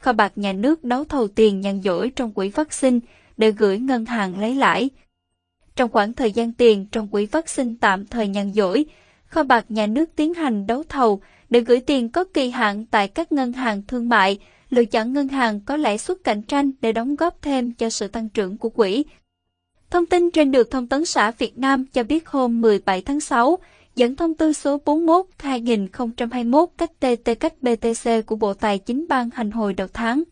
kho bạc nhà nước đấu thầu tiền nhàn rỗi trong quỹ vaccine để gửi ngân hàng lấy lãi. Trong khoảng thời gian tiền trong quỹ vaccine tạm thời nhàn rỗi, kho bạc nhà nước tiến hành đấu thầu để gửi tiền có kỳ hạn tại các ngân hàng thương mại, lựa chọn ngân hàng có lãi suất cạnh tranh để đóng góp thêm cho sự tăng trưởng của quỹ. Thông tin trên được Thông tấn xã Việt Nam cho biết hôm 17 tháng 6, dẫn thông tư số 41-2021 cách TT cách BTC của Bộ Tài chính ban hành hồi đầu tháng.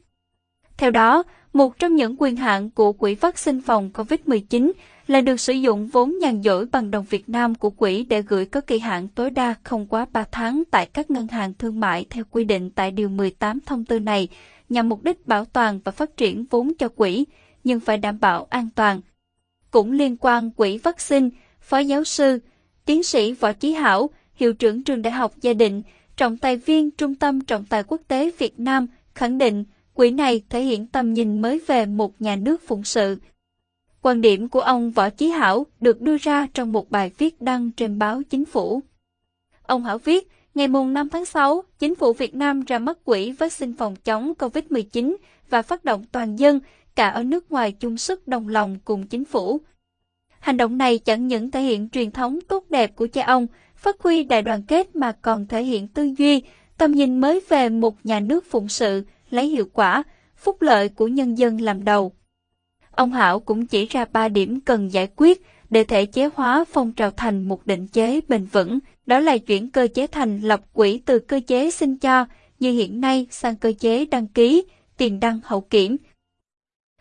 Theo đó, một trong những quyền hạn của Quỹ vaccine phòng COVID-19 là được sử dụng vốn nhàn rỗi bằng đồng Việt Nam của quỹ để gửi có kỳ hạn tối đa không quá 3 tháng tại các ngân hàng thương mại theo quy định tại Điều 18 thông tư này, nhằm mục đích bảo toàn và phát triển vốn cho quỹ, nhưng phải đảm bảo an toàn. Cũng liên quan quỹ vaccine, Phó giáo sư, tiến sĩ Võ Chí Hảo, hiệu trưởng trường Đại học Gia Định, trọng tài viên Trung tâm Trọng tài Quốc tế Việt Nam, khẳng định quỹ này thể hiện tầm nhìn mới về một nhà nước phụng sự. Quan điểm của ông Võ Chí Hảo được đưa ra trong một bài viết đăng trên báo Chính phủ. Ông Hảo viết, ngày 5 tháng 6, Chính phủ Việt Nam ra mắt quỹ vaccine phòng chống COVID-19 và phát động toàn dân, cả ở nước ngoài chung sức đồng lòng cùng chính phủ. Hành động này chẳng những thể hiện truyền thống tốt đẹp của cha ông, phát huy đại đoàn kết mà còn thể hiện tư duy, tầm nhìn mới về một nhà nước phụng sự, lấy hiệu quả, phúc lợi của nhân dân làm đầu. Ông Hảo cũng chỉ ra ba điểm cần giải quyết để thể chế hóa phong trào thành một định chế bền vững, đó là chuyển cơ chế thành lập quỹ từ cơ chế xin cho như hiện nay sang cơ chế đăng ký, tiền đăng hậu kiểm.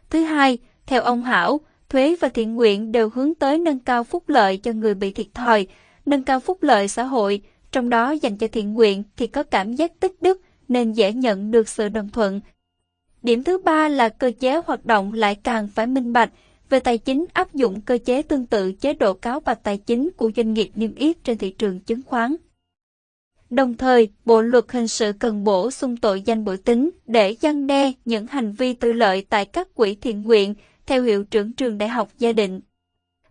Thứ hai, theo ông Hảo, thuế và thiện nguyện đều hướng tới nâng cao phúc lợi cho người bị thiệt thòi, nâng cao phúc lợi xã hội, trong đó dành cho thiện nguyện thì có cảm giác tích đức nên dễ nhận được sự đồng thuận. Điểm thứ ba là cơ chế hoạt động lại càng phải minh bạch, về tài chính áp dụng cơ chế tương tự chế độ cáo bạch tài chính của doanh nghiệp niêm yết trên thị trường chứng khoán. Đồng thời, Bộ luật hình sự cần bổ sung tội danh bội tính để gian đe những hành vi tư lợi tại các quỹ thiện nguyện, theo hiệu trưởng trường đại học gia định.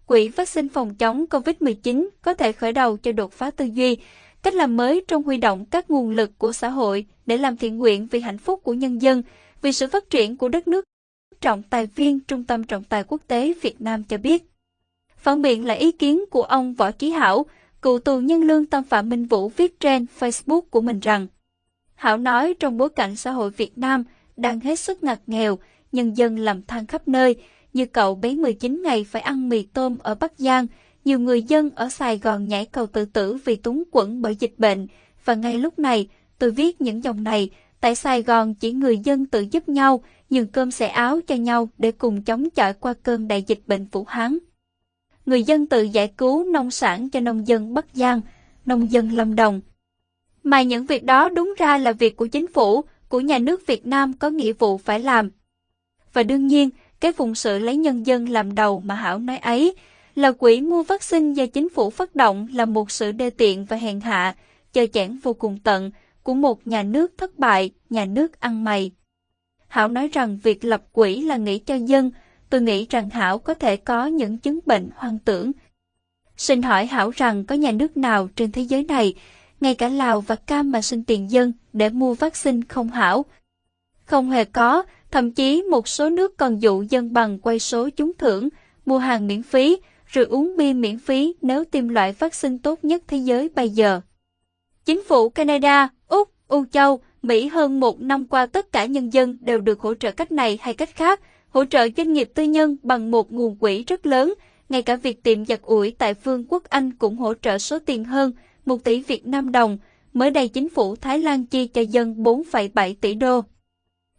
Quỹ vaccine phòng chống COVID-19 có thể khởi đầu cho đột phá tư duy, cách làm mới trong huy động các nguồn lực của xã hội để làm thiện nguyện vì hạnh phúc của nhân dân, vì sự phát triển của đất nước. Trọng tài viên Trung tâm Trọng tài Quốc tế Việt Nam cho biết. Phản biện là ý kiến của ông Võ Chí Hảo, cựu tù nhân lương Tâm Phạm Minh Vũ viết trên Facebook của mình rằng Hảo nói trong bối cảnh xã hội Việt Nam đang hết sức ngặt nghèo, nhân dân làm than khắp nơi, như cậu bé 19 ngày phải ăn mì tôm ở Bắc Giang, nhiều người dân ở Sài Gòn nhảy cầu tự tử vì túng quẫn bởi dịch bệnh. Và ngay lúc này, tôi viết những dòng này, tại Sài Gòn chỉ người dân tự giúp nhau, nhường cơm xẻ áo cho nhau để cùng chống chọi qua cơn đại dịch bệnh Vũ Hán. Người dân tự giải cứu nông sản cho nông dân Bắc Giang, nông dân Lâm Đồng. Mà những việc đó đúng ra là việc của chính phủ, của nhà nước Việt Nam có nghĩa vụ phải làm. Và đương nhiên, cái phụng sự lấy nhân dân làm đầu mà Hảo nói ấy, là quỹ mua vaccine do chính phủ phát động là một sự đê tiện và hèn hạ, chờ chẽn vô cùng tận của một nhà nước thất bại, nhà nước ăn mày. Hảo nói rằng việc lập quỹ là nghĩ cho dân, tôi nghĩ rằng Hảo có thể có những chứng bệnh hoang tưởng. Xin hỏi Hảo rằng có nhà nước nào trên thế giới này, ngay cả Lào và Cam mà xin tiền dân để mua vaccine không Hảo? Không hề có, thậm chí một số nước còn dụ dân bằng quay số trúng thưởng, mua hàng miễn phí, rồi uống bia miễn phí nếu tiêm loại vaccine tốt nhất thế giới bây giờ. Chính phủ Canada, Úc, Âu Châu, Mỹ hơn một năm qua tất cả nhân dân đều được hỗ trợ cách này hay cách khác, hỗ trợ doanh nghiệp tư nhân bằng một nguồn quỹ rất lớn, ngay cả việc tiệm giặt ủi tại Vương quốc Anh cũng hỗ trợ số tiền hơn 1 tỷ Việt Nam đồng. Mới đây chính phủ Thái Lan chi cho dân 4,7 tỷ đô.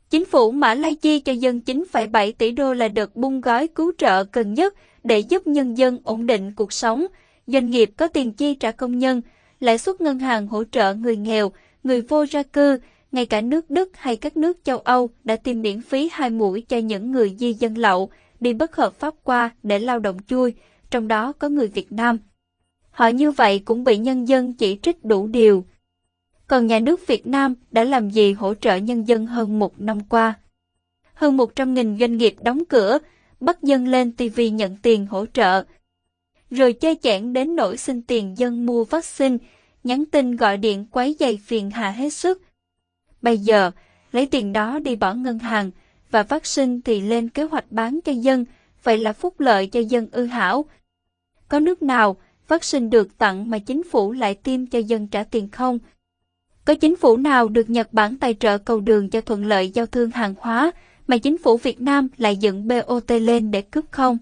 Chính phủ Mã Lai chi cho dân 9,7 tỷ đô là đợt bung gói cứu trợ cần nhất để giúp nhân dân ổn định cuộc sống. Doanh nghiệp có tiền chi trả công nhân, lãi suất ngân hàng hỗ trợ người nghèo, người vô gia cư, ngay cả nước Đức hay các nước châu Âu đã tiêm miễn phí hai mũi cho những người di dân lậu đi bất hợp pháp qua để lao động chui, trong đó có người Việt Nam. Họ như vậy cũng bị nhân dân chỉ trích đủ điều. Còn nhà nước Việt Nam đã làm gì hỗ trợ nhân dân hơn một năm qua? Hơn 100.000 doanh nghiệp đóng cửa, bắt dân lên TV nhận tiền hỗ trợ. Rồi chơi chẽn đến nỗi xin tiền dân mua vaccine, nhắn tin gọi điện quấy dày phiền hà hết sức. Bây giờ, lấy tiền đó đi bỏ ngân hàng, và vaccine thì lên kế hoạch bán cho dân, vậy là phúc lợi cho dân ư hảo. Có nước nào vaccine được tặng mà chính phủ lại tiêm cho dân trả tiền không? Có chính phủ nào được Nhật Bản tài trợ cầu đường cho thuận lợi giao thương hàng hóa mà chính phủ Việt Nam lại dựng BOT lên để cướp không?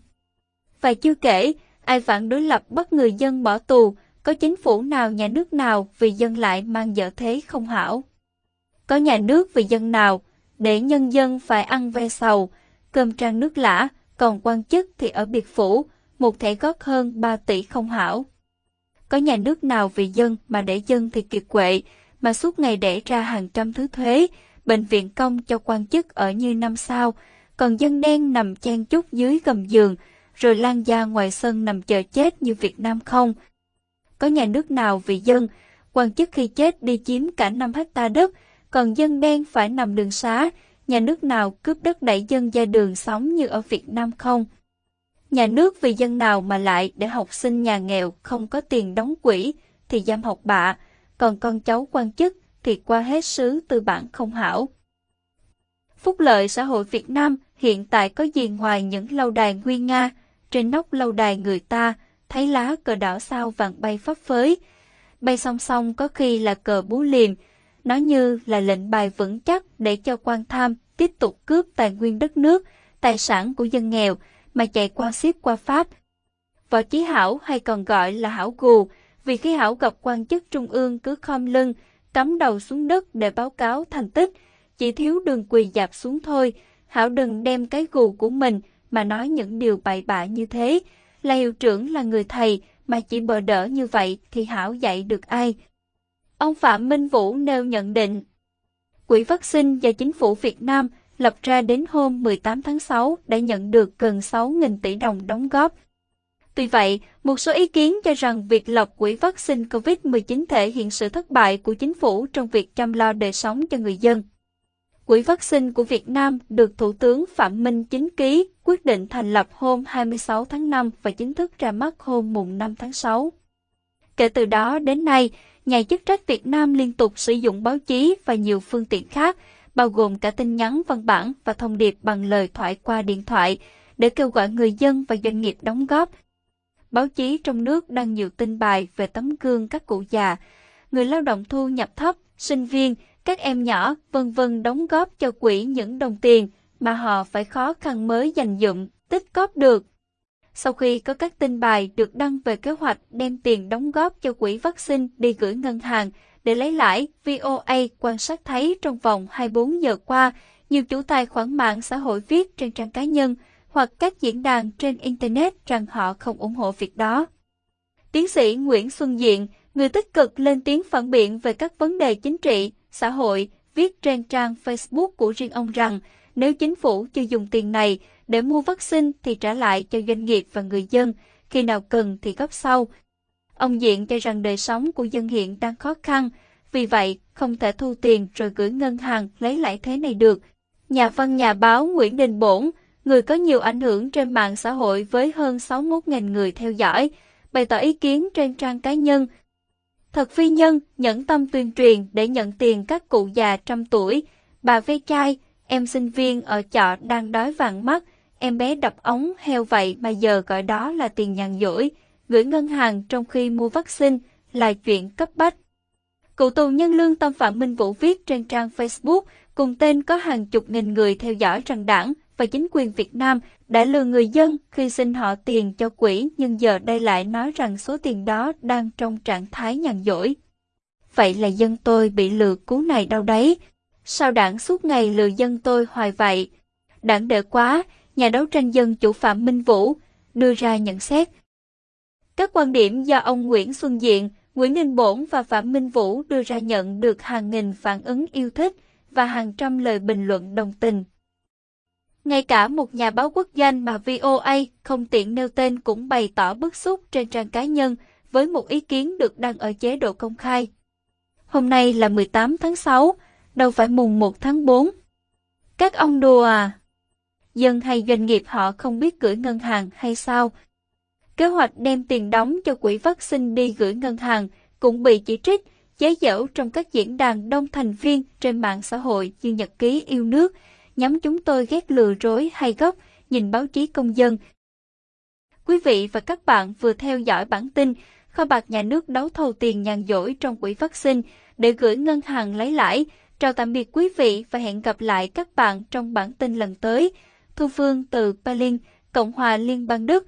Và chưa kể, ai phản đối lập bắt người dân bỏ tù, có chính phủ nào nhà nước nào vì dân lại mang dở thế không hảo? Có nhà nước vì dân nào để nhân dân phải ăn ve sầu, cơm trang nước lã, còn quan chức thì ở biệt phủ, một thẻ gót hơn 3 tỷ không hảo. Có nhà nước nào vì dân mà để dân thì kiệt quệ, mà suốt ngày để ra hàng trăm thứ thuế, bệnh viện công cho quan chức ở như năm sao, còn dân đen nằm chen chúc dưới gầm giường, rồi lan ra ngoài sân nằm chờ chết như Việt Nam không? Có nhà nước nào vì dân, quan chức khi chết đi chiếm cả 5 hecta đất, còn dân đen phải nằm đường xá, nhà nước nào cướp đất đẩy dân ra đường sống như ở Việt Nam không? Nhà nước vì dân nào mà lại để học sinh nhà nghèo không có tiền đóng quỹ thì giam học bạ, còn con cháu quan chức thì qua hết sứ tư bản không hảo. Phúc lợi xã hội Việt Nam hiện tại có gì ngoài những lâu đài nguyên nga, trên nóc lâu đài người ta thấy lá cờ đỏ sao vàng bay phấp phới, bay song song có khi là cờ bú liềm, nó như là lệnh bài vững chắc để cho quan tham tiếp tục cướp tài nguyên đất nước, tài sản của dân nghèo mà chạy qua ship qua Pháp. Võ Chí Hảo hay còn gọi là Hảo Gù, vì khi Hảo gặp quan chức trung ương cứ khom lưng, cắm đầu xuống đất để báo cáo thành tích, chỉ thiếu đường quỳ dạp xuống thôi, Hảo đừng đem cái gù của mình mà nói những điều bậy bạ như thế. Là hiệu trưởng là người thầy mà chỉ bờ đỡ như vậy thì Hảo dạy được ai? Ông Phạm Minh Vũ nêu nhận định. Quỹ vaccine và chính phủ Việt Nam lập ra đến hôm 18 tháng 6 đã nhận được gần 6.000 tỷ đồng đóng góp. Tuy vậy, một số ý kiến cho rằng việc lập quỹ vaccine COVID-19 thể hiện sự thất bại của chính phủ trong việc chăm lo đời sống cho người dân. Quỹ vaccine của Việt Nam được Thủ tướng Phạm Minh chính ký quyết định thành lập hôm 26 tháng 5 và chính thức ra mắt hôm mùng 5 tháng 6. Kể từ đó đến nay, nhà chức trách Việt Nam liên tục sử dụng báo chí và nhiều phương tiện khác, bao gồm cả tin nhắn văn bản và thông điệp bằng lời thoại qua điện thoại, để kêu gọi người dân và doanh nghiệp đóng góp. Báo chí trong nước đăng nhiều tin bài về tấm gương các cụ già, người lao động thu nhập thấp, sinh viên, các em nhỏ, vân vân đóng góp cho quỹ những đồng tiền mà họ phải khó khăn mới dành dụm, tích góp được. Sau khi có các tin bài được đăng về kế hoạch đem tiền đóng góp cho quỹ vaccine đi gửi ngân hàng để lấy lãi, VOA quan sát thấy trong vòng 24 giờ qua, nhiều chủ tài khoản mạng xã hội viết trên trang cá nhân hoặc các diễn đàn trên Internet rằng họ không ủng hộ việc đó. Tiến sĩ Nguyễn Xuân Diện, người tích cực lên tiếng phản biện về các vấn đề chính trị, xã hội, viết trên trang Facebook của riêng ông rằng nếu chính phủ chưa dùng tiền này để mua vaccine thì trả lại cho doanh nghiệp và người dân, khi nào cần thì góp sau. Ông Diện cho rằng đời sống của dân hiện đang khó khăn, vì vậy không thể thu tiền rồi gửi ngân hàng lấy lại thế này được. Nhà văn nhà báo Nguyễn Đình Bổn, người có nhiều ảnh hưởng trên mạng xã hội với hơn 61.000 người theo dõi, bày tỏ ý kiến trên trang cá nhân. Thật phi nhân, nhẫn tâm tuyên truyền để nhận tiền các cụ già trăm tuổi, bà ve chai, em sinh viên ở chợ đang đói vàng mắt, em bé đập ống heo vậy mà giờ gọi đó là tiền nhàn dỗi, gửi ngân hàng trong khi mua vaccine là chuyện cấp bách. Cựu tù nhân lương tâm Phạm Minh Vũ viết trên trang Facebook cùng tên có hàng chục nghìn người theo dõi rằng đảng và chính quyền Việt Nam đã lừa người dân khi xin họ tiền cho quỹ nhưng giờ đây lại nói rằng số tiền đó đang trong trạng thái nhàn dỗi. Vậy là dân tôi bị lừa cú này đâu đấy? Sao đảng suốt ngày lừa dân tôi hoài vậy? Đảng đệ quá, nhà đấu tranh dân chủ Phạm Minh Vũ đưa ra nhận xét. Các quan điểm do ông Nguyễn Xuân Diện, Nguyễn Ninh Bổn và Phạm Minh Vũ đưa ra nhận được hàng nghìn phản ứng yêu thích và hàng trăm lời bình luận đồng tình. Ngay cả một nhà báo quốc danh mà VOA không tiện nêu tên cũng bày tỏ bức xúc trên trang cá nhân với một ý kiến được đăng ở chế độ công khai. Hôm nay là 18 tháng 6, đâu phải mùng 1 tháng 4. Các ông đùa à? Dân hay doanh nghiệp họ không biết gửi ngân hàng hay sao? Kế hoạch đem tiền đóng cho quỹ vaccine đi gửi ngân hàng cũng bị chỉ trích, chế giễu trong các diễn đàn đông thành viên trên mạng xã hội như Nhật ký yêu nước, nhắm chúng tôi ghét lừa rối hay gốc, nhìn báo chí công dân. Quý vị và các bạn vừa theo dõi bản tin kho bạc nhà nước đấu thầu tiền nhàn rỗi trong quỹ vaccine để gửi ngân hàng lấy lãi. Chào tạm biệt quý vị và hẹn gặp lại các bạn trong bản tin lần tới. Thu Phương từ Berlin, Cộng hòa Liên bang Đức.